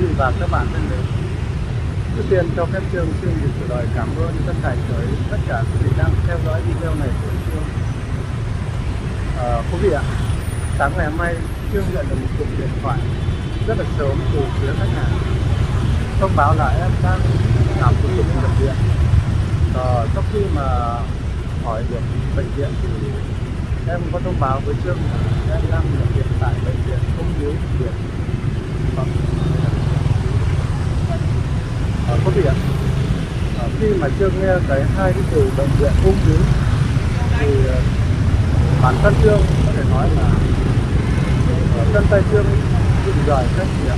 vị và các bạn thân mến Trước tiên cho phép Trương xin được gửi lời cảm ơn chân thành tới tất cả quý vị đang theo dõi video này của Trương. À, Quý vị ạ, sáng ngày hôm nay Trương nhận được một cuộc điện thoại rất là sớm từ phía khách hàng. Thông báo là em đang làm thủ tục nhập viện. Và sau khi mà hỏi được bệnh viện thì em có thông báo với Trương là em đang nhập viện tại bệnh viện ung bướu viện À, à, khi mà Trương nghe cái hai cái từ bệnh viện ung bướu thì ờ, bản thân Trương có thể nói là ờ, chân tay Trương bị rời trách nhiệm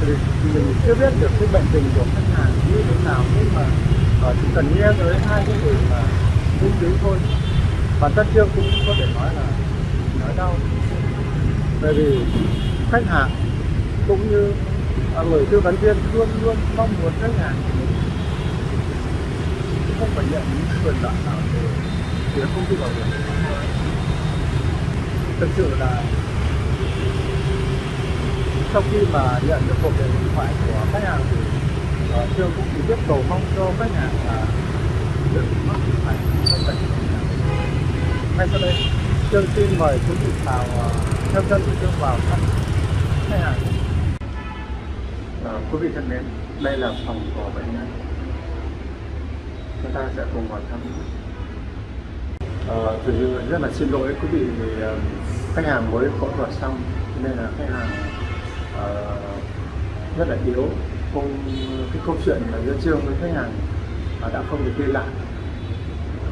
thì mình chưa biết được cái bệnh tình của khách hàng như thế nào nhưng mà à, chỉ cần nghe tới hai cái từ là ung bướu thôi. Bản thân Trương cũng có thể nói là nói đau. Bởi vì khách hàng cũng như người tư vấn viên luôn luôn mong muốn khách hàng không phải nhận những quyền lợi nào từ phía công ty bảo hiểm. Thực sự là sau khi mà nhận được cuộc điện thoại của khách hàng thì uh, trương cũng chỉ biết cầu mong cho khách hàng là đừng mắc phải không phải ngay sau đây trương xin mời quý vị vào uh, ờ, theo chân của trương vào thăm khách hàng à, quý vị thân mến đây là phòng của bệnh nhân. Chúng ta sẽ cùng vào thăm. Ờ, à, thực sự rất là xin lỗi quý vị vì ờ, khách hàng mới phẫu thuật xong nên là khách hàng à, rất là yếu. Không cái câu chuyện là giữa trương với khách hàng à, đã không được liên lạc,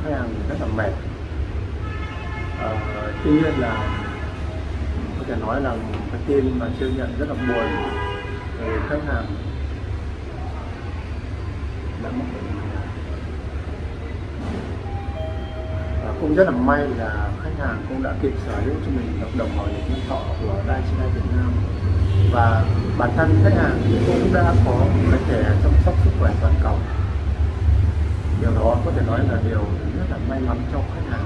khách hàng rất là mệt. À, tuy nhiên là có thể nói là cái tin mà chưa nhận rất là buồn khách hàng. Đã mất bệnh và cũng rất là may là khách hàng cũng đã kịp sở hữu cho mình hợp đồng bảo hiểm nhân thọ của Daiichi Việt Nam. Và bản thân khách hàng cũng đã có một cái thẻ chăm sóc sức khỏe toàn cầu. Điều đó có thể nói là điều rất là may mắn cho khách hàng.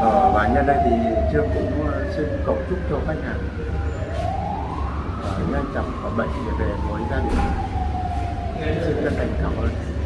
Ờ, và nhân đây thì trương cũng ờ, xin cầu chúc cho khách hàng nhanh chóng khỏi bệnh để về với gia đình xin chân thành cảm ơn.